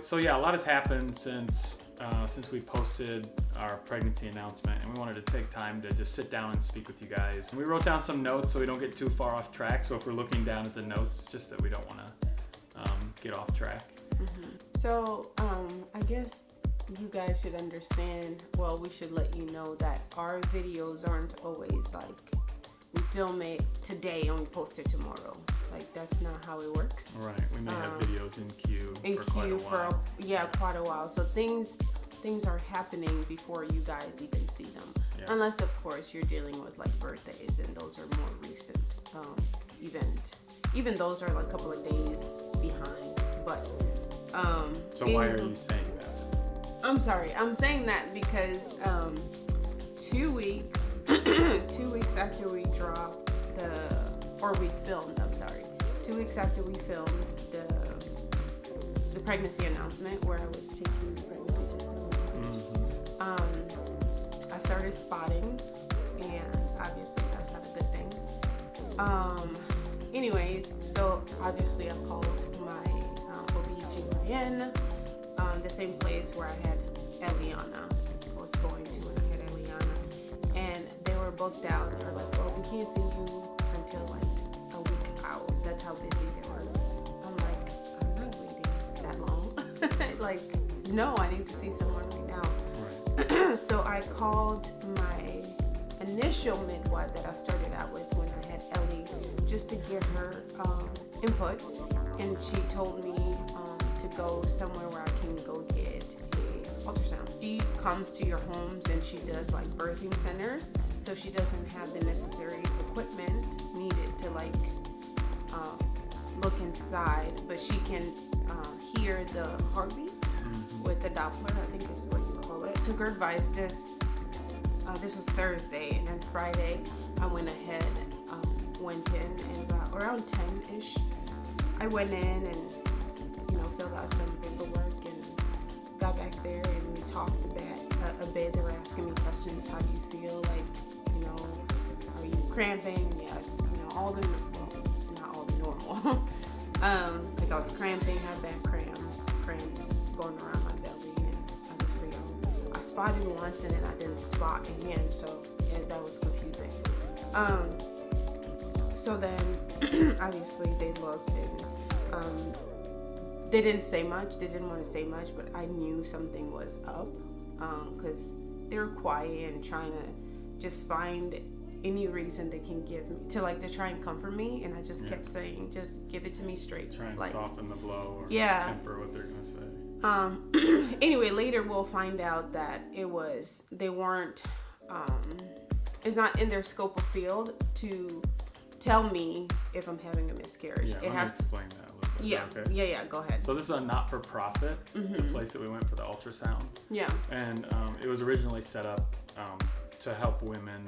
So yeah, a lot has happened since uh, since we posted our pregnancy announcement, and we wanted to take time to just sit down and speak with you guys. We wrote down some notes so we don't get too far off track. So if we're looking down at the notes, just that we don't want to um, get off track. Mm-hmm. So um, I guess you guys should understand. Well, we should let you know that our videos aren't always like we film it today and we post it tomorrow. Like that's not how it works. Right. We may have Um, videos in queue In for quite a queue for while. a, yeah, quite a while. So things things are happening before you guys even see them. Yeah. Unless of course you're dealing with like birthdays and those are more recent um, event. Even those are like a couple of days behind. But um, So why in- are you saying that? I'm sorry. I'm saying that because um, two weeks, two weeks after we dropped the, or we filmed. I'm sorry. Two weeks after we filmed the the pregnancy announcement where I was taking the pregnancy testimony, Mhm. um, I started spotting, and obviously that's not a good thing. Um, anyways, so obviously I called my um, OBGYN, um, the same place where I had Eliana, I was going to when I had Eliana, and they were booked out. They were like, well, we can't see you until like how busy they were. I'm like, I'm not waiting that long. like, no, I need to see someone right now. Right. so I called my initial midwife that I started out with when I had Ellie just to get her um, input, and she told me um, to go somewhere where I can go get a ultrasound. She comes to your homes and she does like birthing centers, so she doesn't have the necessary equipment needed to like um, look inside, but she can uh, hear the heartbeat Mhm. with the Doppler, I think is what you call it. Took her advice this, uh, this was Thursday, and then Friday I went ahead, um, went in, and about around 10-ish, I went in and, you know, filled out some paperwork and got back there and we talked a bit, a, a bit. They were asking me questions, how do you feel, like, you know, are you cramping? Yes, you know, all the, um, like I was cramping, I had back cramps, cramps going around my belly, and obviously I, I spotted once and then I didn't spot again, so yeah, that was confusing. Um, so then obviously they looked and um, they didn't say much. They didn't want to say much, but I knew something was up because they were quiet and trying to just find any reason they can give me to like to try and comfort me. And I just Yeah. kept saying, just give it to me straight. Try and like, soften the blow or Yeah. temper what they're gonna say. um, anyway, later we'll find out that it was they weren't. Um, it's not in their scope of field to tell me if I'm having a miscarriage. Yeah, it let me has. explain that a little bit. Yeah, Okay. yeah, yeah. Go ahead. So this is a not-for-profit, the Mhm. place that we went for the ultrasound, Yeah. and um, it was originally set up um, to help women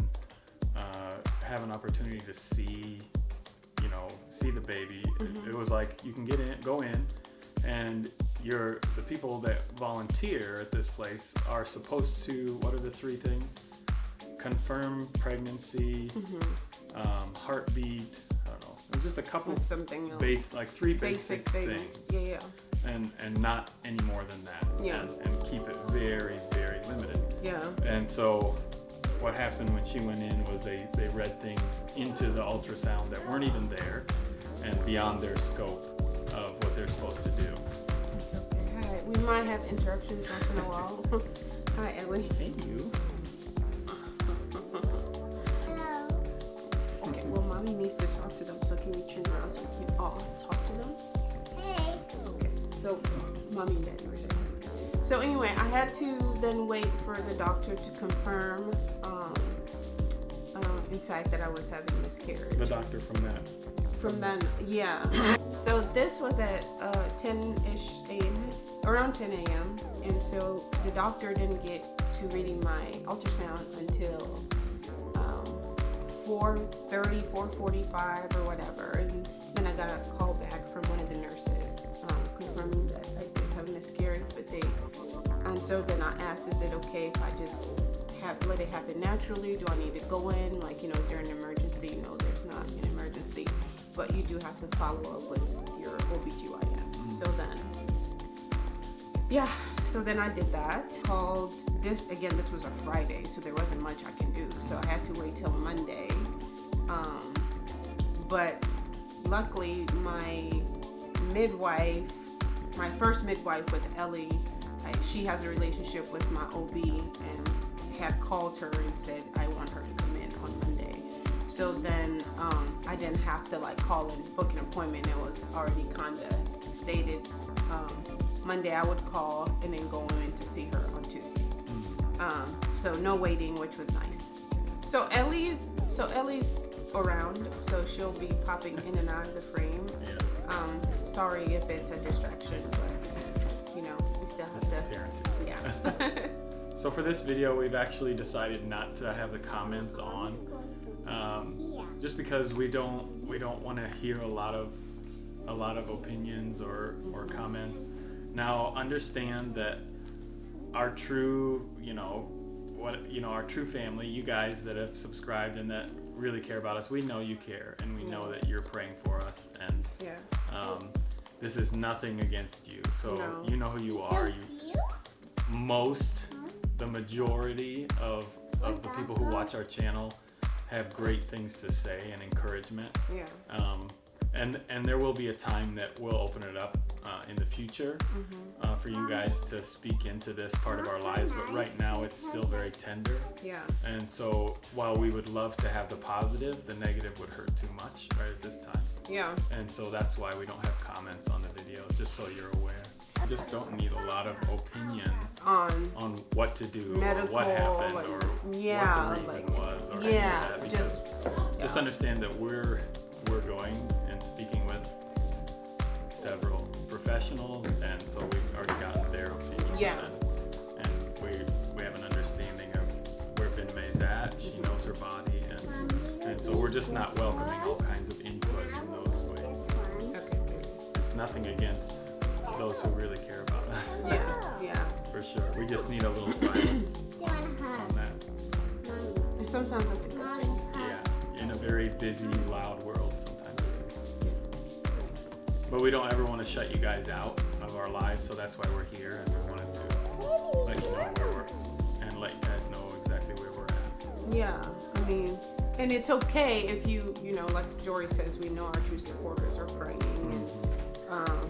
uh, have an opportunity to see, you know, see the baby. It, Mhm. it was like you can get in, go in, and you're the people that volunteer at this place are supposed to. What are the three things? Confirm pregnancy, hmm um, heartbeat. I don't know. It was just a couple With something else. base, like three basic, basic things. things, Yeah, yeah, and and not any more than that. Yeah. And, and keep it very very limited. yeah. And so, what happened when she went in was they they read things into the ultrasound that weren't even there, and beyond their scope of what they're supposed to do. It's okay. Hi. We might have interruptions once in a while. Hi, Ellie. Hey you. Hello. Okay. Well, mommy needs to talk to them, so can we turn around so we can all talk to them? Hey. Okay, so mommy and daddy were saying. So anyway, I had to then wait for the doctor to confirm, um, um, in fact, that I was having miscarriage. The doctor from that. From then, yeah. so this was at uh, 10-ish a.m., around 10 a.m. And so the doctor didn't get to reading my ultrasound until um, 4.30, 4.45 or whatever. And then I got a call back from one of the nurses um, confirming that I did have a miscarriage. But they, and so then I asked, is it okay if I just have, let it happen naturally? Do I need to go in? Like, you know, is there an emergency? No, there's not an emergency. But you do have to follow up with your OBGYN. So then yeah, so then I did that. Called this again. This was a Friday, so there wasn't much I can do. So I had to wait till Monday. Um, but luckily, my midwife, my first midwife with Ellie, I, she has a relationship with my OB and had called her and said I want her to come in on Monday. So then um, I didn't have to like call and book an appointment. It was already kinda stated. Um, Monday I would call and then go in to see her on Tuesday. Um, so no waiting, which was nice. So Ellie, so Ellie's around, so she'll be popping in and out of the frame. Um, sorry if it's a distraction, but you know we still have This is to. parenting. Yeah. So for this video, we've actually decided not to have the comments on, um, just because we don't we don't want to hear a lot of a lot of opinions or or comments. Now understand that our true you know what you know our true family, you guys that have subscribed and that really care about us, we know you care and we know that you're praying for us and yeah. Um, this is nothing against you. So No. you know who you are. You most the majority of of the people who watch our channel have great things to say and encouragement Yeah. um, and and there will be a time that we'll open it up uh, in the future uh, for you guys to speak into this part of our lives but right now it's still very tender Yeah. and so while we would love to have the positive the negative would hurt too much right at this time Yeah. and so that's why we don't have comments on the video just so you're aware we just don't need a lot of opinions On on what to do or medical, what happened like, or yeah, what the reason like, was or yeah, any of that because just just understand that we're we're going and speaking with several professionals and so we've already gotten their opinions Yeah. and, and we we have an understanding of where Bename's at. She knows her body and and so we're just not welcoming all kinds of input in those ways. Okay. It's nothing against those who really care about us. Yeah. Yeah. For sure. We just need a little silence Do you want a on that. And sometimes that's a good thing. Yeah, in a very busy, loud world, sometimes it is. But we don't ever want to shut you guys out of our lives, so that's why we're here, and we wanted to let you know where we're, and let you guys know exactly where we're at. Yeah, I mean, and it's okay if you, you know, like Jory says, we know our true supporters are praying. Um,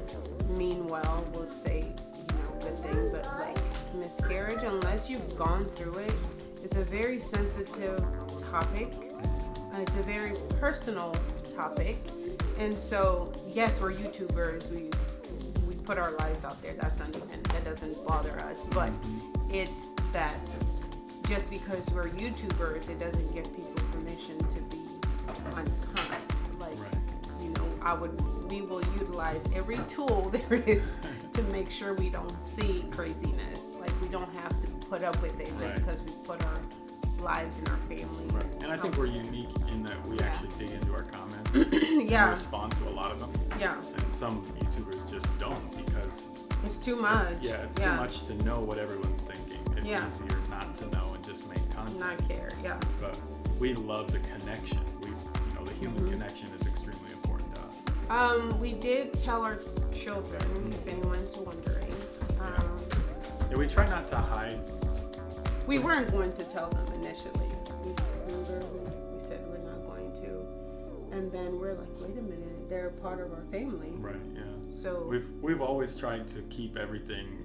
mean well, will say, you know, good thing, but like miscarriage, unless you've gone through it, it, is a very sensitive topic. Uh, it's a very personal topic, and so yes, we're YouTubers. We we put our lives out there. That's not even that doesn't bother us, but it's that just because we're YouTubers, it doesn't give people I would, we will utilize every tool there is to make sure we don't see craziness. Like, we don't have to put up with it just because we put our lives and our families. Right. And I think we're unique in that we Yeah. actually dig into our comments and yeah, respond to a lot of them, yeah, and some YouTubers just don't because it's too much. it's, yeah, it's yeah. too much to know what everyone's thinking. It's Yeah. easier not to know and just make content. Not care. Yeah, but we love the connection. We, you know, the human Mm-hmm. connection is um, we did tell our children, if anyone's wondering. Um, Yeah, we try not to hide. We weren't going to tell them initially. We, we, were, we, we said we're not going to. And then we're like, wait a minute, they're a part of our family. Right. Yeah. So, We've we've always tried to keep everything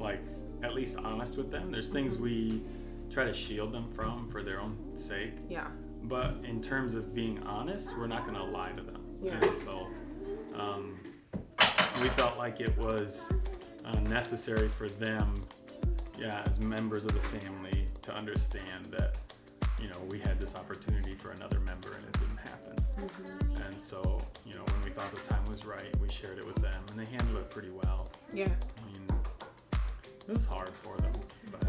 like at least honest with them. There's things we try to shield them from for their own sake. yeah, But in terms of being honest, we're not going to lie to them. Yeah. And so um, we felt like it was uh, necessary for them, yeah, as members of the family, to understand that, you know, we had this opportunity for another member and it didn't happen. Mm-hmm. And so, you know, when we thought the time was right, we shared it with them and they handled it pretty well. yeah, I mean, it was hard for them, but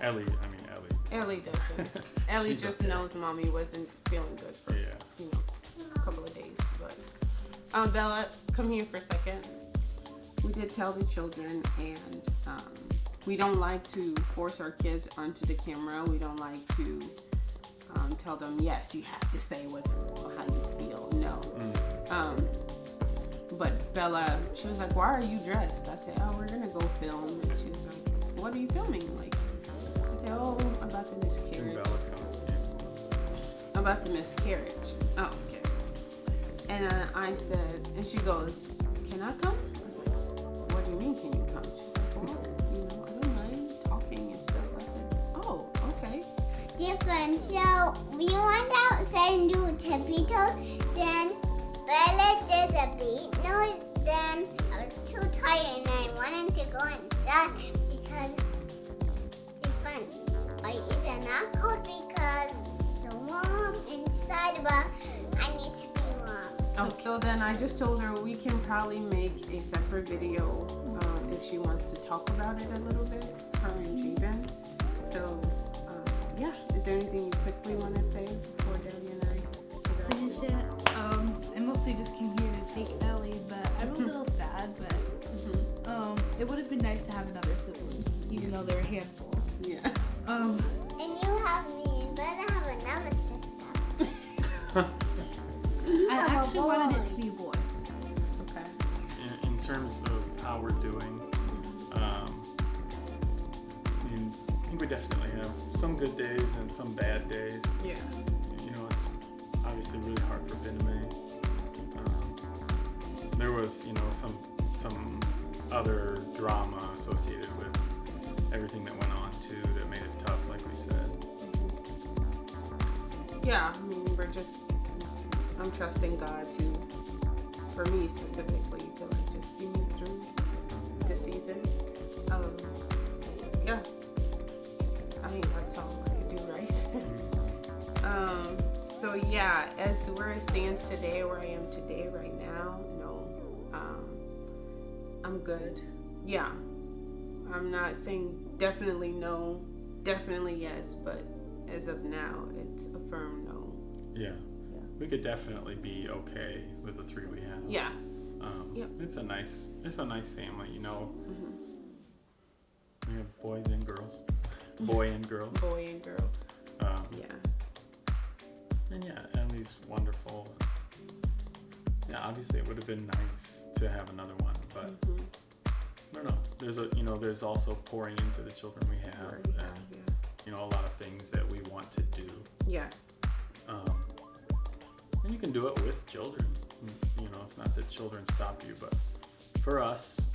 Ellie, I mean, Ellie. Ellie doesn't. Ellie just okay. knows mommy wasn't feeling good for, um, Bella, come here for a second. We did tell the children, and um, we don't like to force our kids onto the camera. We don't like to um, tell them, yes, you have to say what's how you feel. No. Mm. Um, but Bella, she was like, "Why are you dressed?" I said, "Oh, we're gonna go film." And she was like, "What are you filming?" Like, I said, "Oh, about the miscarriage." Bella. About the miscarriage. Oh, okay. And uh, I said, and she goes, "Can I come?" I was like, "What do you mean, can you come?" She's like, "Well, you know, I don't mind talking and stuff." I said, "Oh, okay." Different. So we went outside and do Tempito. Then Bella did the beat noise. Then I was too tired and I wanted to go inside because different. I either not cold because the warm inside, but I need to. Okay. So then I just told her we can probably make a separate video um, if she wants to talk about it a little bit, her and Jabin. So, um, yeah. Is there anything you quickly want to say before Debbie and I finish it. Um, I mostly just came here to take Ellie, but I'm a little sad. But Mhm. um, it would have been nice to have another sibling, even though they're a handful. Yeah. Um, And you have me, and Bella have another sister. I have a actually wanted it to be a boy. Okay. in, in terms of how we're doing, um, I mean, I think we definitely have some good days and some bad days. Yeah. You know, it's obviously really hard for Bename. Um, there was, you know, some some other drama associated with everything that went on too that made it tough, like we said. Yeah. I mean, we're just. I'm trusting God to, for me specifically, to like just see me through the season. Um. Yeah. I mean, that's all I could do, right? um. So yeah, as where it stands today, where I am today, right now, no. Um. I'm good. Yeah. I'm not saying definitely no, definitely yes, but as of now, it's a firm no. Yeah. We could definitely be okay with the three we have. Yeah. Um, Yep. It's a nice, it's a nice family. You know, hmm we have boys and girls, boy and girl, Boy and girl. Um, Yeah. and yeah, Emily's wonderful. Yeah, obviously it would have been nice to have another one, but hmm I don't know. There's a, you know, there's also pouring into the children we have, and you know, a lot of things that we want to do. Yeah. And you can do it with children. You know, it's not that children stop you, but for us,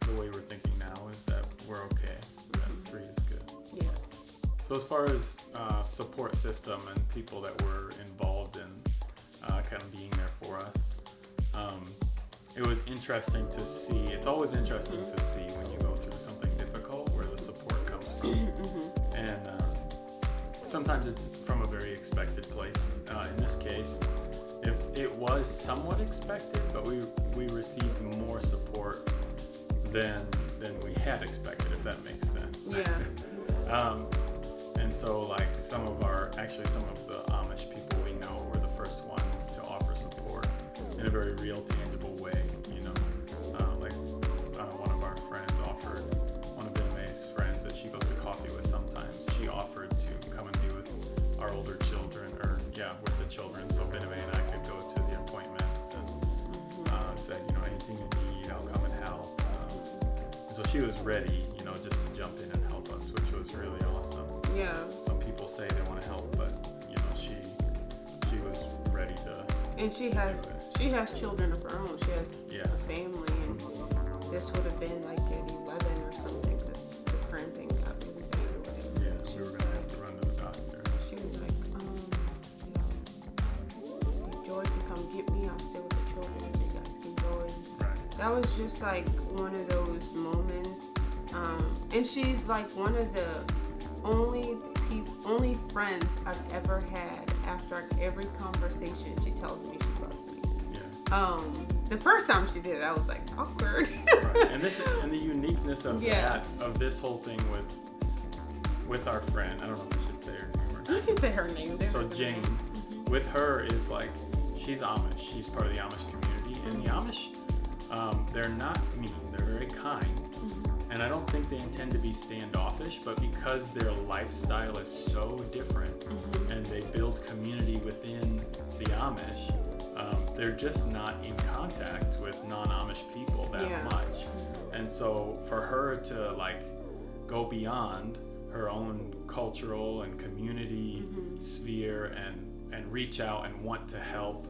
the way we're thinking now is that we're okay. That three is good. Yeah. So as far as uh, support system and people that were involved in uh, kind of being there for us, um, it was interesting to see. It's always interesting to see when you go through something difficult where the support comes from hmm and uh, sometimes it's from a very expected place. Uh, in this case, it, it was somewhat expected, but we we received more support than than we had expected, if that makes sense. Yeah. um, and so, like some of our, actually, some of the Amish people we know were the first ones to offer support in a very real, tangible she was ready, you know, just to jump in and help us, which was really awesome. Yeah. Some people say they want to help, but you know, she she was ready to And she has she has children of her own. She has Yeah. a family, and this would have been like at eleven or something because the cramping got really bad. Yeah, She we were gonna like- have to run to the doctor. She was like, um, you know, if Joy can come get me, I'll stay with the children so you guys can go. And Right. that was just like one of those moments. And she's like one of the only peop- only friends I've ever had after every conversation she tells me she loves me. Yeah. Um, the first time she did it, I was like awkward. Right. And this and the uniqueness of Yeah. that of this whole thing with with our friend. I don't know if I should say her name or you can say her name. They're So Jane, name. with her is like she's Amish. She's part of the Amish community, and the Amish, um, they're not mean. They're very kind. And I don't think they intend to be standoffish. But because their lifestyle is so different, Mhm. and they build community within the Amish, um, they're just not in contact with non-Amish people that Yeah. much, and so for her to like go beyond her own cultural and community Mm-hmm. sphere and and reach out and want to help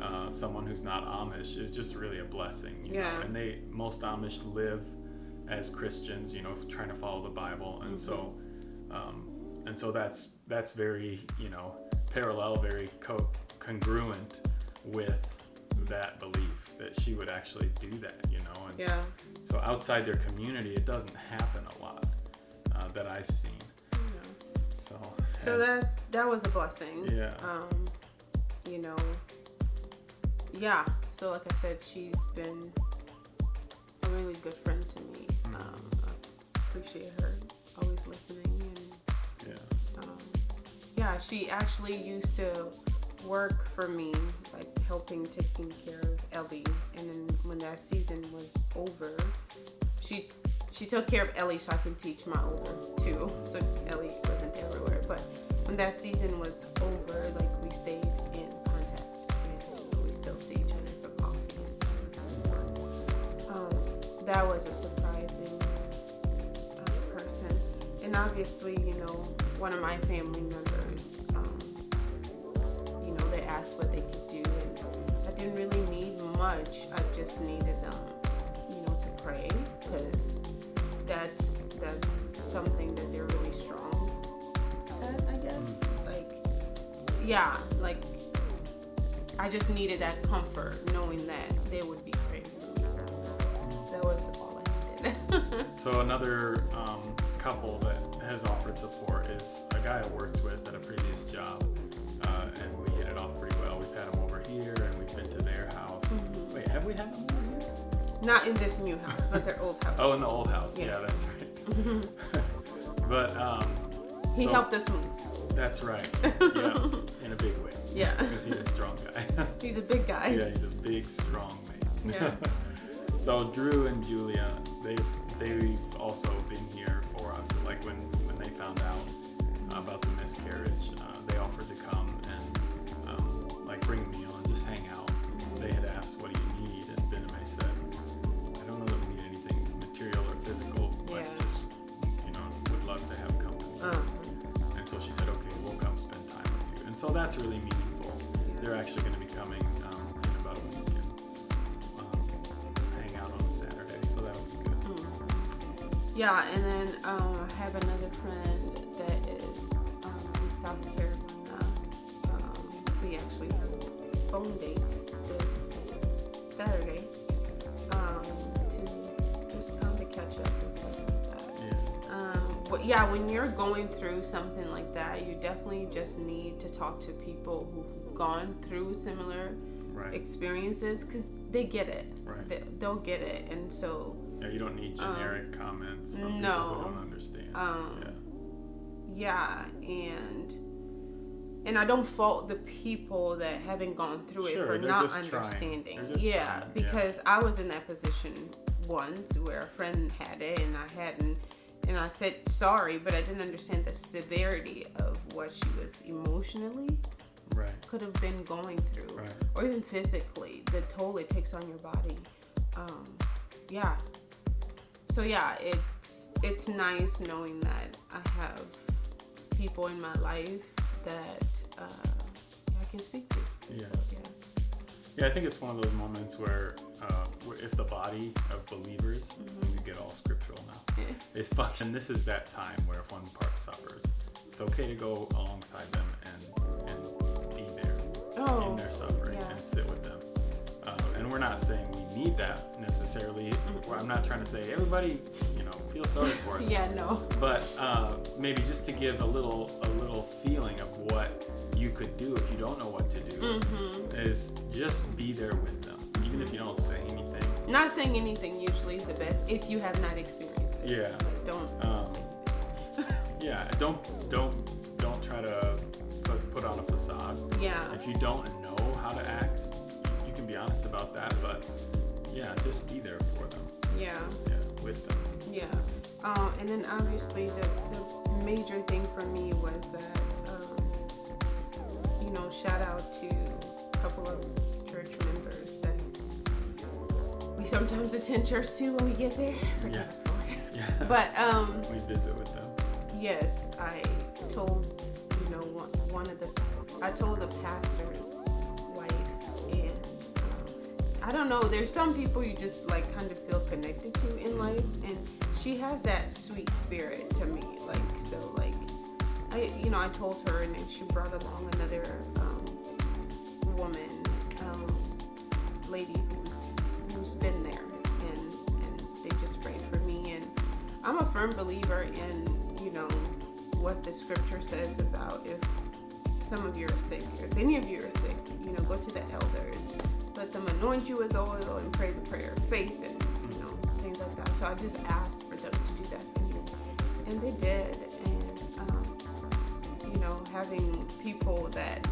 uh, someone who's not Amish is just really a blessing. You Yeah. Know? And they most Amish live as Christians, you know, trying to follow the Bible, and so um, and so that's that's very you know parallel, very co- congruent with that belief that she would actually do that, you know, and Yeah. so outside their community, it doesn't happen a lot uh, that I've seen. Yeah. So So and- that that was a blessing. Yeah. Um, you know. Yeah. So like I said, she's been a really good friend appreciate her always listening and yeah. um, yeah, she actually used to work for me, like helping taking care of Ellie. And then when that season was over, she she took care of Ellie so I can teach my older too. So Ellie wasn't everywhere. But when that season was over, like we stayed in contact and we still see each other for coffee and stuff. Um, that was a surprising. And obviously, you know, one of my family members, um, you know, they asked what they could do, and I didn't really need much. I just needed them, you know, to pray because that's that's something that they're really strong at, I guess. Like, yeah, like I just needed that comfort, knowing that they would be praying for me. That was all I needed. So another um, couple that has offered support is a guy I worked with at a previous job, uh, and we hit it off pretty well. We've had him over here, and we've been to their house. Mm-hmm. Wait, have we had them over here? Not in this new house, but their old house. Oh, in the old house. Yeah, Yeah. that's right. but um, he so- helped us move. That's right. Yeah, in a big way. Yeah. because he's a strong guy. He's a big guy. yeah, he's a big, strong man. Yeah. so Drew and Julia, they've they've also been here for us. Like when found out about the miscarriage, uh, they offered to come and um, like bring a meal and just hang out. They had asked, "What do you need?" And Bename said, "I don't know that we need anything material or physical, but Yeah. just you know would love to have company." Uh, And so she said, okay, we'll come spend time with you. And so that's really meaningful. They're actually going to be coming um, in about a week and um, hang out on a Saturday. So that would be good. yeah, and then um, I have another friend a date this Saturday um, to just come to catch up and stuff like that. Yeah. Um, but yeah, when you're going through something like that, you definitely just need to talk to people who've gone through similar Right. experiences because they get it. Right. They, they'll get it, and so Yeah, you don't need generic comments from people who don't understand. Um, yeah. yeah, and and I don't fault the people that haven't gone through it for not understanding. Yeah, trying, yeah. because I was in that position once where a friend had it and I hadn't, and I said sorry, but I didn't understand the severity of what she was emotionally Right. could have been going through, Right. or even physically, the toll it takes on your body. Um, yeah. So yeah, it's it's nice knowing that I have people in my life that uh, I can speak to. Yeah. So, yeah. Yeah, I think it's one of those moments where, uh, where if the body of believers, we get all scriptural now, Yeah. is function. This is that time where if one part suffers, it's okay to go alongside them and and be there Oh. in their suffering yeah. and sit with them. And we're not saying we need that necessarily. Well, I'm not trying to say everybody, you know, feel sorry for us. Yeah. No. But uh, maybe just to give a little a little feeling of what you could do if you don't know what to do Mm-hmm. is just be there with them, even if you don't say anything. Not saying anything usually is the best if you have not experienced it. Yeah. Like, don't. Um. Yeah, don't don't don't try to put on a facade. Yeah. If you don't know how to act, be honest about that. But yeah, just be there for them. Yeah. Yeah, with them. Yeah. Um, and then obviously the, the major thing for me was that, um, you know, shout out to a couple of church members that we sometimes attend church to when we get there. Forgive Yeah. us, Lord. Yeah. But um, we visit with them. yes, I told you know one, one of the I told the pastor's I don't know. There's some people you just like kind of feel connected to in life, and she has that sweet spirit to me. Like so, like I you know I told her, and she brought along another um, woman, um, lady who's who's been there, and and they just prayed for me, and I'm a firm believer in you know what the scripture says about if some of you are sick, if any of you are sick, you know, go to the elders, anoint you with oil and pray the prayer of faith and you know things like that. So I just asked for them to do that for you, and they did, and um, you know having people that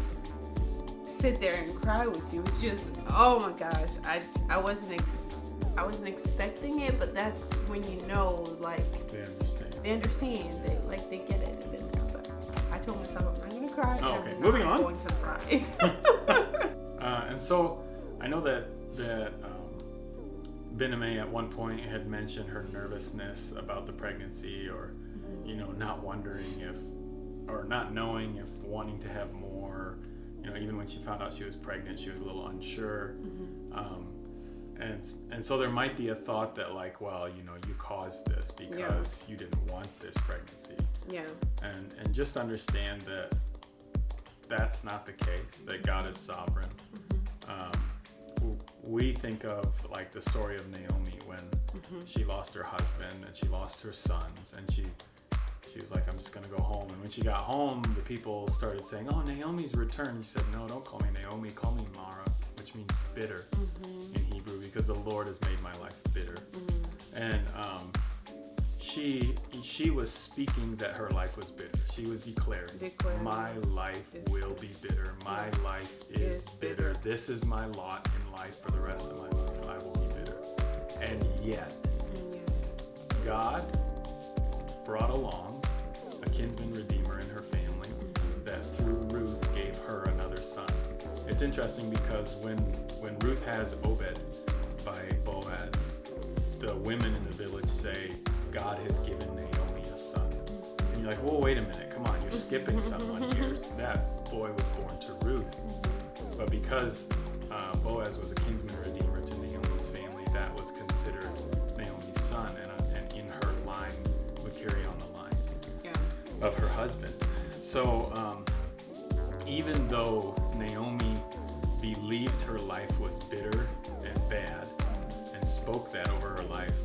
sit there and cry with you it's just oh my gosh i i wasn't ex- i wasn't expecting it but that's when you know like They understand. they understand they like they get it but i told myself i'm not gonna cry Oh, okay. I'm Moving on. going to cry Uh, and so I know that that um, Bename at one point had mentioned her nervousness about the pregnancy, or you know, not wondering if, or not knowing if wanting to have more. You know, even when she found out she was pregnant, she was a little unsure. Um, and and so there might be a thought that like, well, you know, you caused this because you didn't want this pregnancy. Yeah. And and just understand that that's not the case that god is sovereign. Um, w- we think of like the story of naomi when mm-hmm. she lost her husband and she lost her sons and she she was like i'm just going to go home and when she got home the people started saying oh naomi's returned she said no don't call me naomi call me mara which means bitter mm-hmm. in hebrew because the lord has made my life bitter mm-hmm. and um, she she was speaking that her life was bitter. She was declaring, "My life will be bitter. My life is Is bitter. bitter. This is my lot in life for the rest of my life. I will be bitter." And yet, God brought along a kinsman redeemer in her family that through Ruth gave her another son. It's interesting because when when Ruth has Obed by Boaz, the women in the village say, God has given Naomi a son. And you're like, well, wait a minute, come on, you're skipping someone here. That boy was born to Ruth. But because uh, Boaz was a kinsman redeemer to Naomi's family, that was considered Naomi's son, and, uh, and in her line would carry on the line yeah of her husband. So um, even though Naomi believed her life was bitter and bad and spoke that over her life,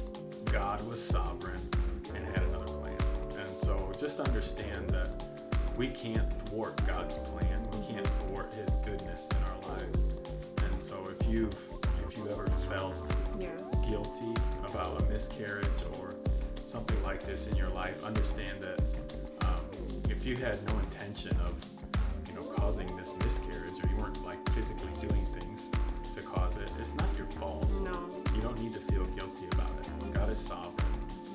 God was sovereign and had another plan. And so just understand that we can't thwart God's plan. We can't thwart His goodness in our lives. So if you've if you ever felt yeah guilty about a miscarriage or something like this in your life, understand that um, if you had no intention of, you know, causing this miscarriage or you weren't like physically doing things to cause it, it's not your fault. no You don't need to feel guilty about it. God is sovereign,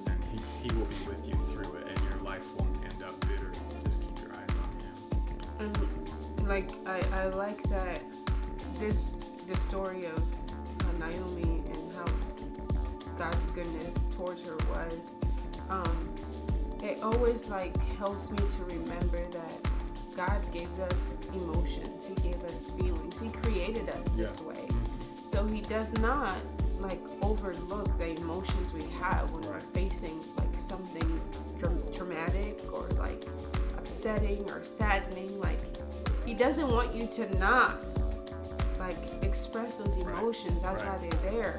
and He, he will be with you through it, and your life won't end up bitter. Just keep your eyes on Him. and like I, I like that this the story of uh, Naomi and how God's goodness towards her was um, it always like helps me to remember that God gave us emotions. He gave us feelings. He created us this Yeah. way. So he does not like overlook the emotions we have when we're facing like something traumatic or like upsetting or saddening. Like he doesn't want you to not like express those Right. emotions that's Right. why they're there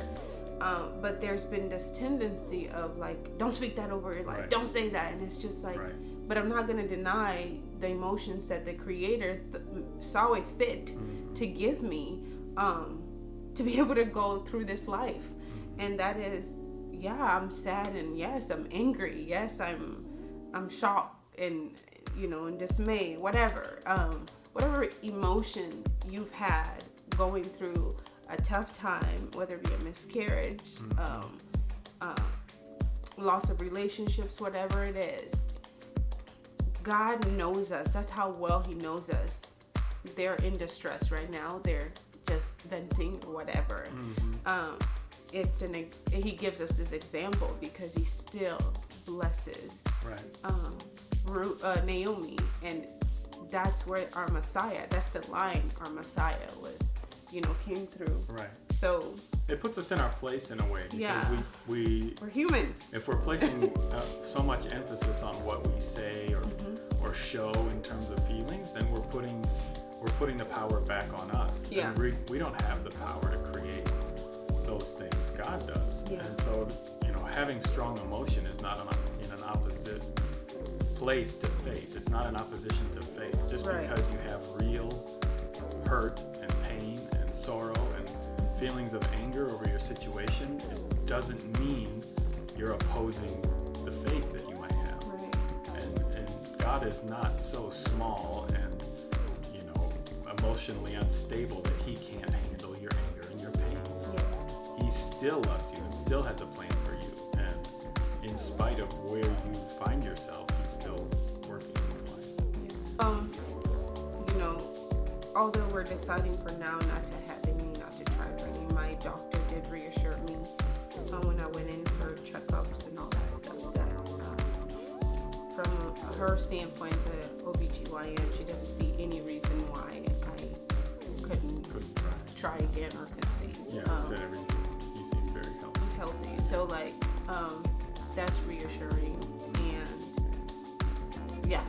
um, but there's been this tendency of like don't speak that over your life Right. don't say that and it's just like Right. but i'm not going to deny the emotions that the creator th- saw it fit Mhm. to give me um, to be able to go through this life and that is yeah i'm sad and yes i'm angry yes i'm i'm shocked and you know in dismay whatever um, whatever emotion you've had going through a tough time whether it be a miscarriage um, uh, loss of relationships whatever it is god knows us that's how well he knows us they're in distress right now they're just venting or whatever. Mhm. Um, it's an he gives us this example because he still blesses Right. um, uh, Naomi, and that's where our Messiah. That's the line our Messiah was, you know, came through. Right. So It puts us in our place in a way because Yeah. we, we we're humans. if we're placing uh, so much emphasis on what we say or Mm-hmm. or show in terms of feelings, then we're putting we're putting the power back on us. Yeah. And we, we don't have the power to create those things. God does. Yeah. And so you know, having strong emotion is not an, in an opposite place to faith. It's not an opposition to faith. Just Right. because you have real hurt and pain and sorrow and feelings of anger over your situation, it doesn't mean you're opposing the faith that you might have. Right. And, and God is not so small and, you know, emotionally unstable that He can't handle your anger and your pain. Yeah. He still loves you and still has a plan for you. And in spite of where you find yourself, He's still working in your life. Um, you know, although we're deciding for now not to her standpoint as a OBGYN, she doesn't see any reason why I couldn't try. try again or conceive. Yeah, Um, everything. You seem very healthy. healthy. So like, um, that's reassuring and yeah.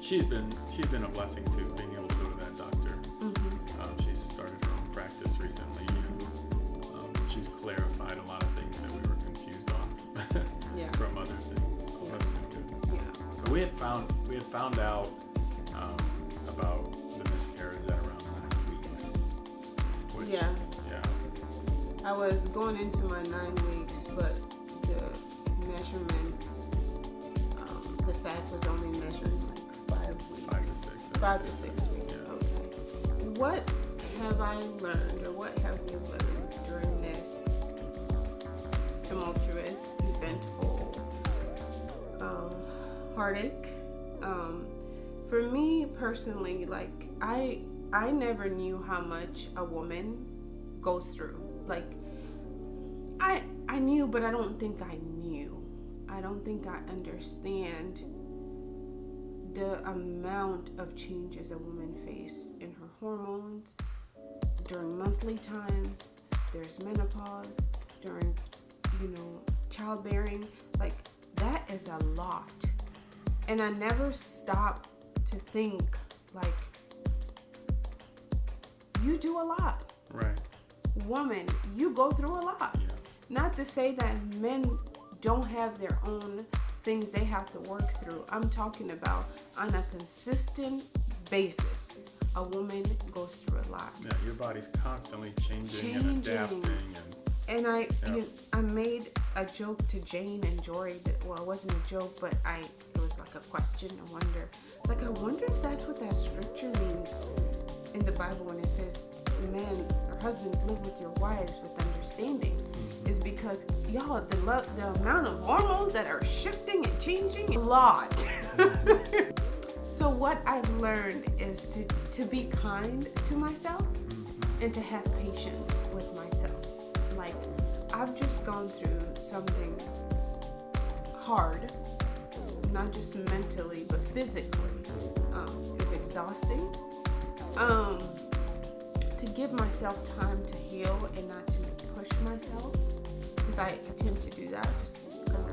She's been she's been a blessing too, being able had found we had found out um, about the miscarriage at around nine weeks. Which, Yeah. Yeah. I was going into my nine weeks, but the measurements, um, the sac was only measuring like five weeks. Five to six. Five to six weeks. Yeah. Okay. What have I learned, or what have you learned during this tumultuous, heartache? Um, for me personally, like I, I never knew how much a woman goes through. Like I, I knew, but I don't think I knew. I don't think I understand the amount of changes a woman faces in her hormones during monthly times there's menopause during you know childbearing like that is a lot and i never stop to think like you do a lot Right. woman you go through a lot Yeah. not to say that men don't have their own things they have to work through. I'm talking about on a consistent basis. A woman goes through a lot. Yeah. Your body's constantly changing, and adapting, and And I Yeah. you, I made a joke to Jane and Jory that well it wasn't a joke, but I it was like a question, a wonder. It's like I wonder if that's what that scripture means in the Bible when it says men or husbands live with your wives with understanding. Is because y'all the lo- the amount of hormones that are shifting and changing a lot. so what I've learned is to to be kind to myself and to have patience with I've just gone through something hard, not just mentally, but physically. Um, it was exhausting. Um, to give myself time to heal and not to push myself, because I attempt to do that, just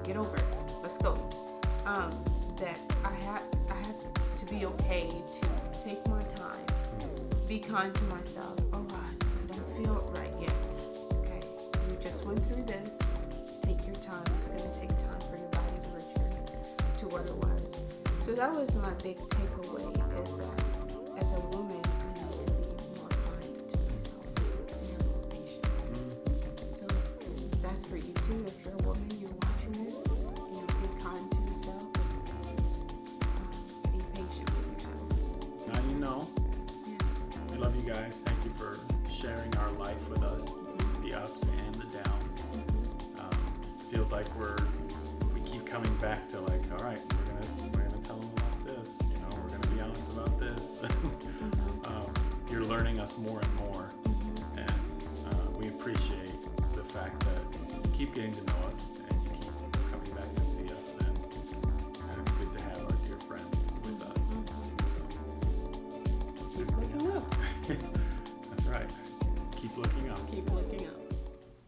get over it. Let's go. Um, that I had, I had to be okay to take my time be kind to myself. Oh I don't feel right yet. Just went through this. Take your time. It's gonna take time for your body to return to what it was. So that was my big takeaway is that